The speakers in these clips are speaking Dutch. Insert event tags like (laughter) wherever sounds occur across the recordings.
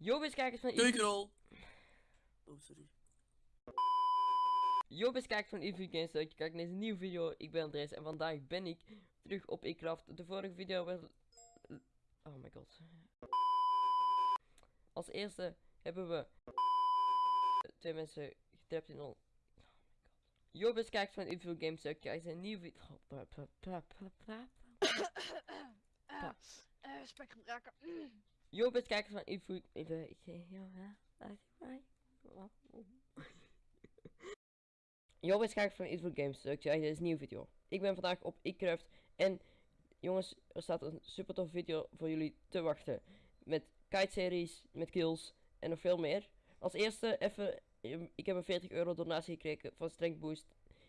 Yo, beste kijkers van Keukenrol. Oh, sorry. Yo, beste kijkers van Eevee Games, dat je kijkt naar deze nieuwe video. Ik ben Andres en vandaag ben ik terug op Ecraft. De vorige video werd... Oh my god. Als eerste hebben we twee mensen getrapt in on... Oh my god. Yo, beste kijkers van Eevee Games, dat je kijkt naar een nieuwe video... Oh. Ah, (coughs) eh, spekgebruiker. Mm. Yo, beste kijkers van Eevee... Ja, Yo, beste kijkers van Eevee Games, dat je kijkt naar deze nieuwe video. Ik ben vandaag op Ecraft en jongens, er staat een super tof video voor jullie te wachten. Met kite series, met kills en nog veel meer. Als eerste even, ehm, ik heb een 40 euro donatie gekregen van Strength Boost.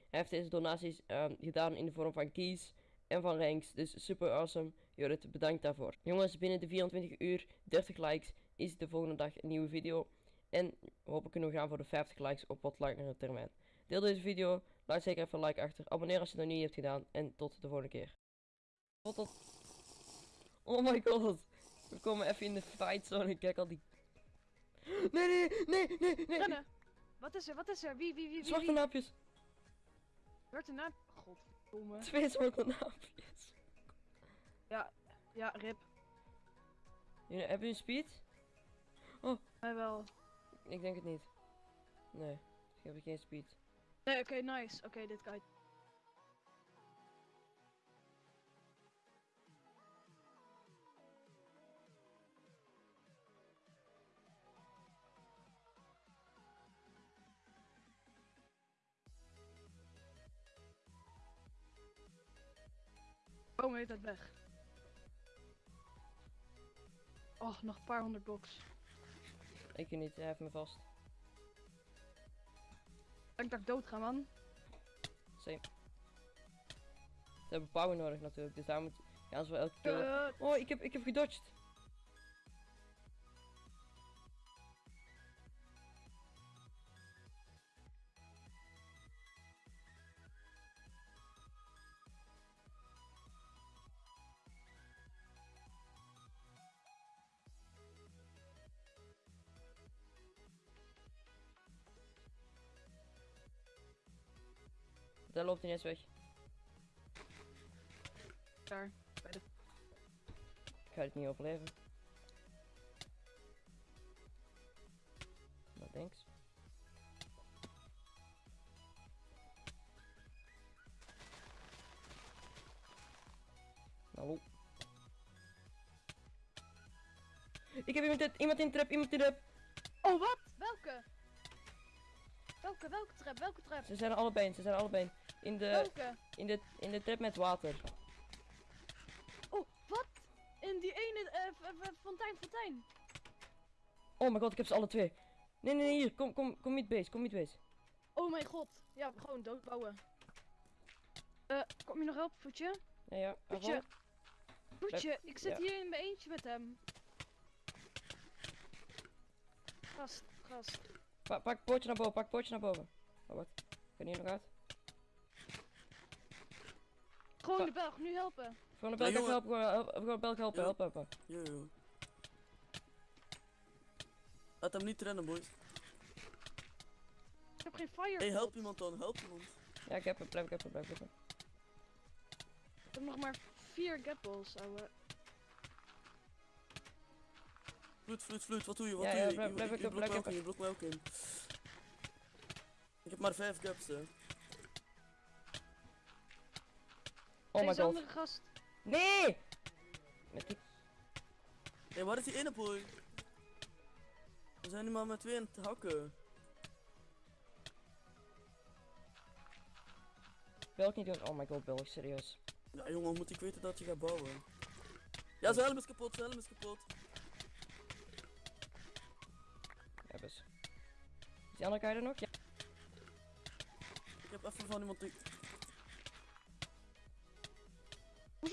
Hij heeft deze donaties ehm, gedaan in de vorm van keys en van ranks. Dus super awesome. Jorrit, bedankt daarvoor. Jongens, binnen de 24 uur, 30 likes, is de volgende dag een nieuwe video. En hopelijk kunnen we gaan voor de 50 likes op wat langere termijn. Deel deze video, laat zeker even een like achter. Abonneer als je het nog niet hebt gedaan. En tot de volgende keer. Tot tot. Oh my god. We komen even in de fight zone. Kijk al die... Nee, nee, nee, nee, nee. Rennen. Wat is er? Wat is er? Wie, wie, wie, wie? Zwarte naapjes. Werd er Godverdomme. Twee zwarte naapjes. Ja, ja, rip. Jullie, hebben jullie speed? Mij wel. Ik denk het niet. Nee, ik heb geen speed. Nee, oké, nice. Oké, dit kan. Kom heet dat weg. Oh, nog een paar honderd box. Ik niet, hij heeft me vast. Ik denk dat ik dood ga, man. Same. Ze hebben power nodig natuurlijk, dus daar moet ze wel elke keer. Oh, ik heb, ik heb gedodged. Daar loopt hij net weg. Daar. Bij de... Ik ga het niet overleven. Nou, thanks. Hallo. Ik heb iemand, in- iemand in trap, iemand in de trap. Oh, wat? Welke? Welke, welke trap? Welke trap? Ze zijn er allebei, ze zijn er allebei. In de, Welke? in de, in de trap met water. Oh, wat? In die ene eh, fontein, fontein. Oh mijn god, ik heb ze alle twee. Nee, nee, nee, hier, kom, kom, kom niet base, kom niet base. Oh mijn god. Ja, gewoon doodbouwen. Eh, kom je nog helpen, voetje? Nee, ja, Voetje. Voetje, ik zit ja. hier in mijn eentje met hem. Gast, gast. Pa pak het poortje naar boven, pak poortje naar boven. Oh, wat? Kan hier nog uit? Gewoon de Belg, nu helpen. Gewoon de Ja, Belg helpen, gewoon help- gewoon Belg helpen, Ja. helpen, helpen. Yo, yo. Laat hem niet rennen, boys. Ik heb geen fire. Hey, help iemand dan, help iemand. Ja, ik heb hem, blijf ik even, blijf ik even. Ik heb nog maar vier gapballs, ouwe. Vloed, vloed, vloed, wat doe je? Wat Ja, doe ja, je? blijf- Je- blijf je- ik je ik in, je in. Ik heb maar vijf gaps, hè. Oh my god. andere gast. Nee! Met die... Hé, waar is die ene boy? We zijn nu maar met twee aan het hakken. Belg niet doen. Oh my god, Belg, serieus. Ja, jongen, moet ik weten dat je gaat bouwen. Ja, zijn helm is kapot, zijn helm is kapot. Ja, best. Is die andere guy er nog? Ja. Ik heb even van iemand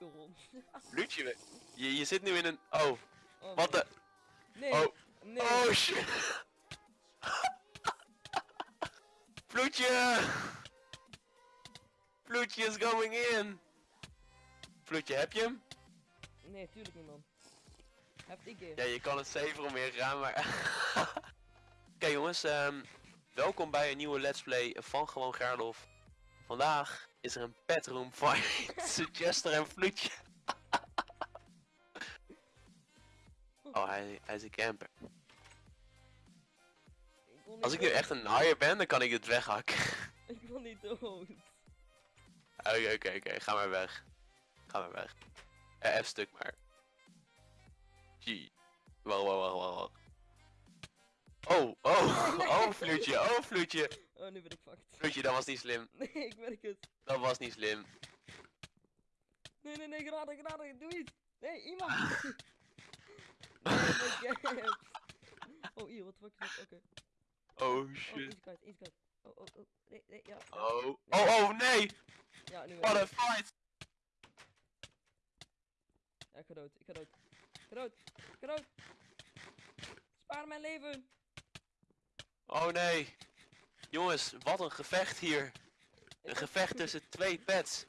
We- je, je zit nu in een... Oh, Oh, wat nee. de... Nee, Oh, nee. oh shit. Vloedje! Vloedje is going in! Vloedje, heb je hem? Nee, tuurlijk niet man. Heb ik keer. Ja, je kan het safer omheen gaan, maar... (laughs) Oké jongens, ehm, welkom bij een nieuwe Let's Play van Gewoon Gerlof. Vandaag is er een petroom fight (laughs) tussen Chester en Vloedje. oh, hij, hij is een camper. Ik Als ik nu echt een naaier ben, dan kan ik het weghakken. (laughs) Ik wil niet dood. Oké, oké, oké, ga maar weg. Ga maar weg. Eh, F stuk maar. Wacht, wacht, wacht, wacht. Oh, oh, (laughs) oh, Vloedje, oh, Vloedje. Oh, nu ben ik fucked. Vloedje, dat was niet slim. (laughs) Nee, ik merk het. Dat was niet slim. Nee, nee, nee, graden, graden, doe iets. Nee, iemand. (laughs) nee, god. Oh, hier, wat fuck is? Oké. Oh, Oh, shit. kwijt, kwijt. Oh, oh, oh. Nee, nee, ja. Oh, oh, oh, nee. Ja, nu What a fight. Ja, ik ga dood, ik ga dood. Ik ga dood, ik ga dood. Spaar mijn leven. Oh, nee. Jongens, wat een gevecht hier. Een gevecht tussen twee pets.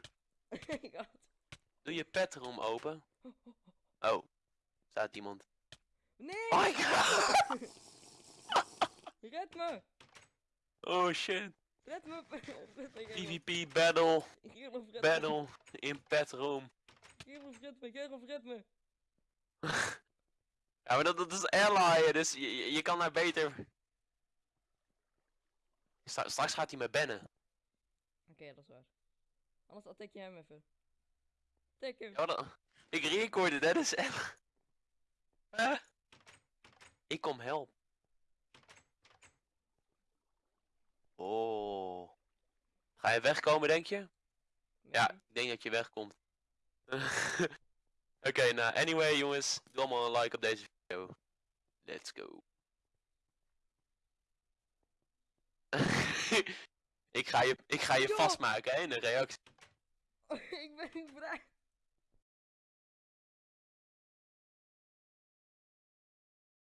Doe je pet erom open. Oh, staat iemand. Nee! Oh my god. (laughs) Red me! Oh shit. Red me! Red me, Gerlof. PvP battle. Gerlof, red me. Battle in pet room. Gerlof, red me, Gerlof, red me. (laughs) Ja, maar dat, dat is ally, dus je, je kan daar beter... Stra- straks gaat hij me bannen. Oké, dat is waar. Anders attack je hem even. Attack hem. Ja. Ik recorde, dat is echt... Huh? Ik kom help. Oh. Ga je wegkomen, denk je? Ja, ik denk dat je wegkomt. (laughs) Oké, nou, anyway jongens, doe allemaal een like op deze video. Let's go. (laughs) ik ga je, ik ga je Ja. vastmaken hè, in een reactie. (laughs) ik ben niet vrij.